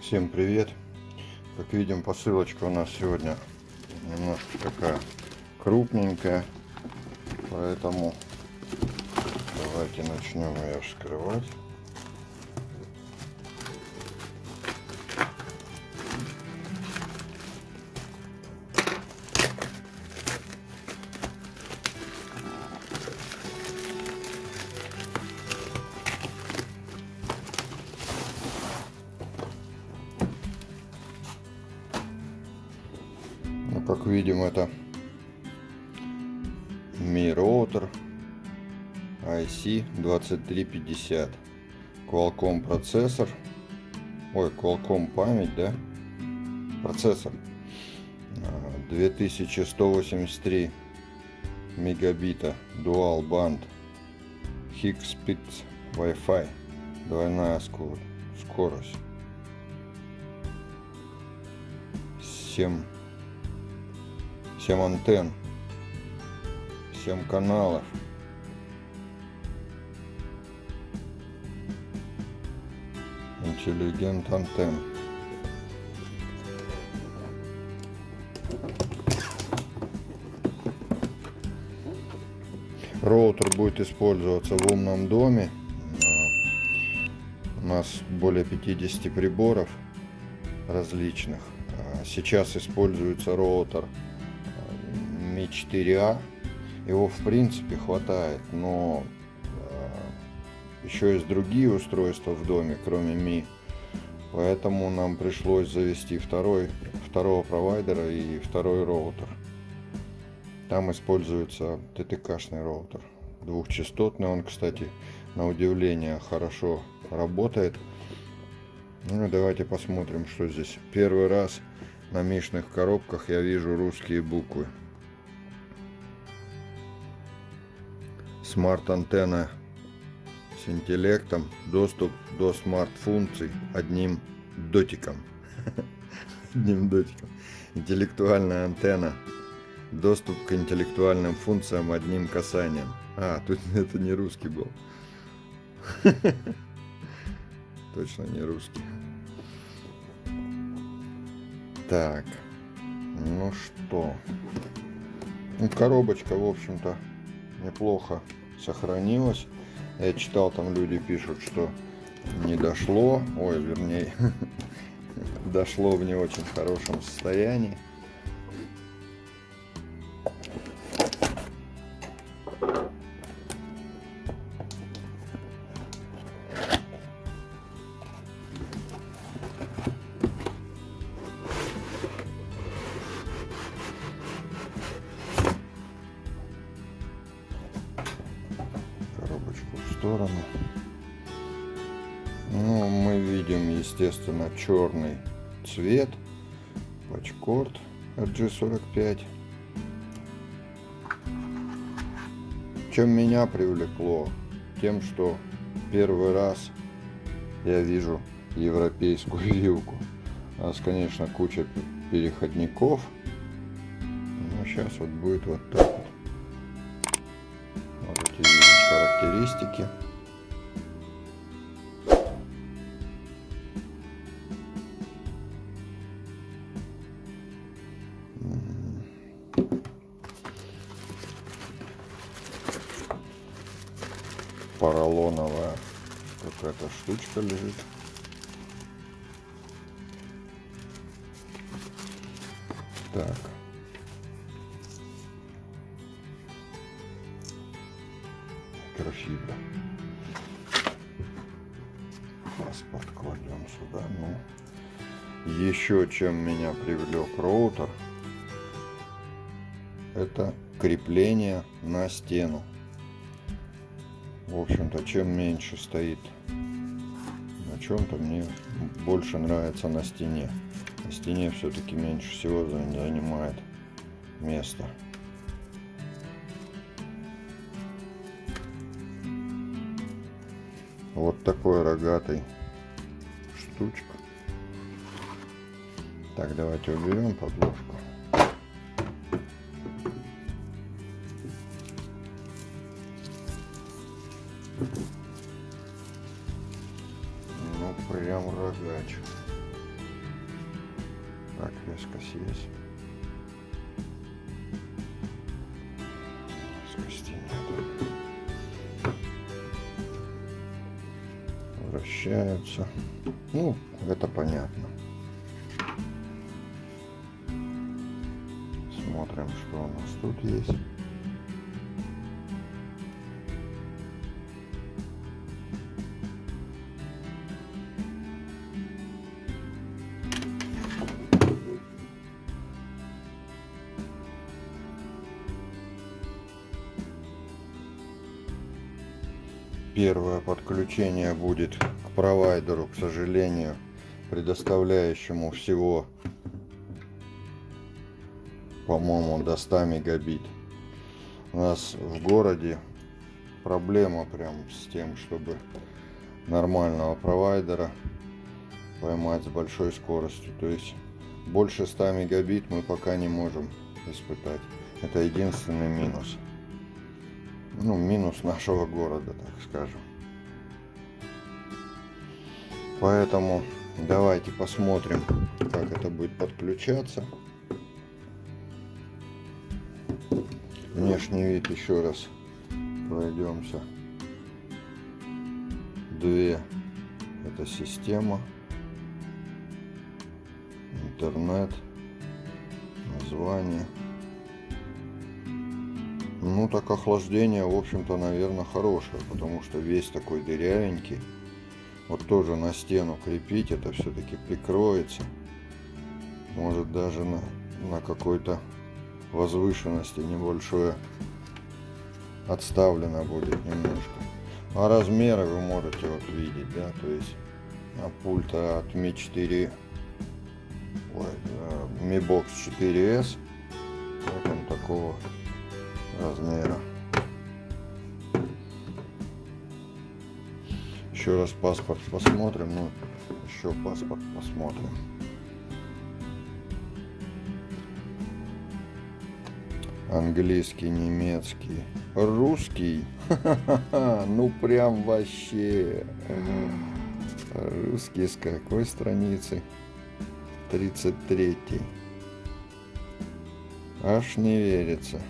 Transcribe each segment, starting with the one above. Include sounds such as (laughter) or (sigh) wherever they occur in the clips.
Всем привет! Как видим, посылочка у нас сегодня немножко такая крупненькая, поэтому давайте начнем ее вскрывать. Видим это Mi Router IC2350 Qualcomm процессор. Ой Qualcomm память да? Процессор. 2183 мегабита dual band Higgspeed Wi-Fi. Двойная скорость. 7 7 антенн, 7 каналов. Интеллигент антенн. Роутер будет использоваться в умном доме. У нас более 50 приборов различных. Сейчас используется роутер Mi 4A. Его в принципе хватает, но э, еще есть другие устройства в доме, кроме Mi. Поэтому нам пришлось завести второй, второго провайдера и второй роутер. Там используется ТТК-шный роутер. Двухчастотный он, кстати, на удивление хорошо работает. Ну давайте посмотрим, что здесь. Первый раз на мишных коробках я вижу русские буквы. Смарт-антенна с интеллектом, доступ до смарт-функций одним дотиком. (laughs) Одним дотиком. Интеллектуальная антенна. Доступ к интеллектуальным функциям одним касанием. А, тут (laughs) это не русский был. (laughs) Точно не русский. Так. Ну что. Ну, коробочка, в общем-то, неплохо сохранилось. Я читал, там люди пишут, что не дошло, ой, вернее, (laughs) дошло в не очень хорошем состоянии. Сторону. Ну, мы видим, естественно, черный цвет. Пачкорд RG45. Чем меня привлекло? Тем, что первый раз я вижу европейскую вилку. У нас, конечно, куча переходников. Но сейчас вот будет вот так характеристики. поролоновая какая-то штучка лежит. Так. Микрофибра. Паспорт кладем сюда. Ну, еще чем меня привлек роутер, это крепление на стену. В общем-то, чем меньше стоит на чем-то, мне больше нравится на стене. На стене все-таки меньше всего занимает место. Вот такой рогатый штучка. Так, давайте уберем подложку. Ну, прям рогач. Так, резкость есть. Вращаются. Ну, это понятно. Смотрим, что у нас тут есть. Первое подключение будет провайдеру, к сожалению, предоставляющему всего, по-моему, до 100 мегабит. У нас в городе проблема прям с тем, чтобы нормального провайдера поймать с большой скоростью. То есть больше 100 мегабит мы пока не можем испытать. Это единственный минус ну, минус нашего города, так скажем. Поэтому давайте посмотрим, как это будет подключаться. Внешний вид еще раз пройдемся. Две это система, интернет, название. Ну, так охлаждение, в общем-то, наверное, хорошее, потому что весь такой дырявенький. Вот тоже на стену крепить, это все-таки прикроется. Может даже на, на какой-то возвышенности небольшое отставлено будет немножко. А размеры вы можете вот видеть, да, то есть а пульта от Mi 4, ой, Mi Box 4S, вот он такого размера. Еще раз паспорт посмотрим, ну еще паспорт посмотрим. Английский, немецкий, русский. Ну прям вообще. Русский с какой страницы? 33. Аж не верится.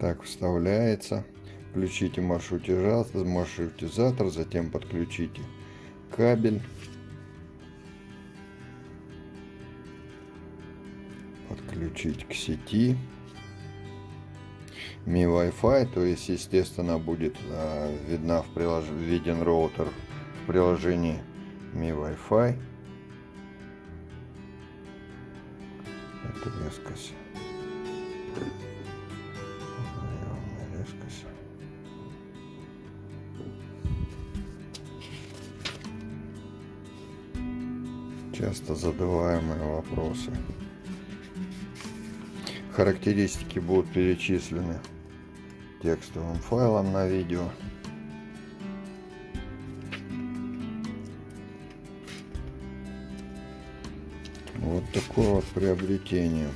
Так, вставляется. Включите маршрутизатор, маршрутизатор, затем подключите кабель. Подключить к сети. Mi Wi-Fi, то есть, естественно, будет э, видна в прилож... виден роутер в приложении Mi Wi-Fi. Это резкость. Часто задаваемые вопросы. Характеристики будут перечислены текстовым файлом на видео. Вот такое вот приобретение.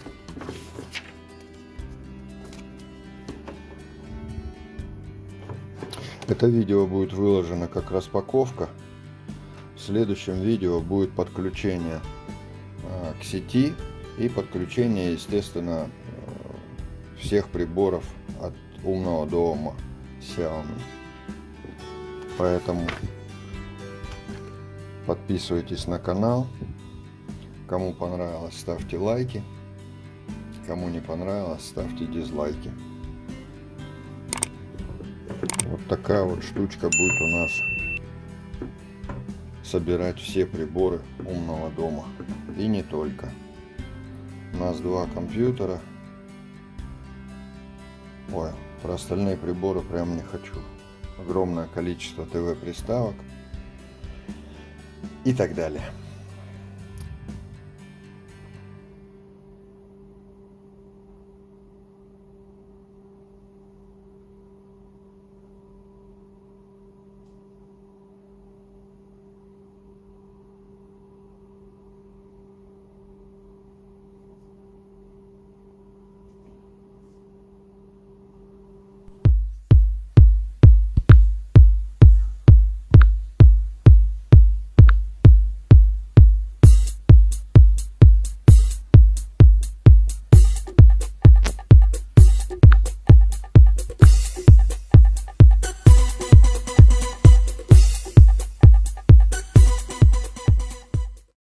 Это видео будет выложено как распаковка в следующем видео будет подключение а, к сети и подключение, естественно, э, всех приборов от умного дома Xiaomi. Поэтому подписывайтесь на канал. Кому понравилось, ставьте лайки. Кому не понравилось, ставьте дизлайки. Вот такая вот штучка будет у нас собирать все приборы умного дома. И не только. У нас два компьютера. Ой, про остальные приборы прям не хочу. Огромное количество ТВ-приставок и так далее.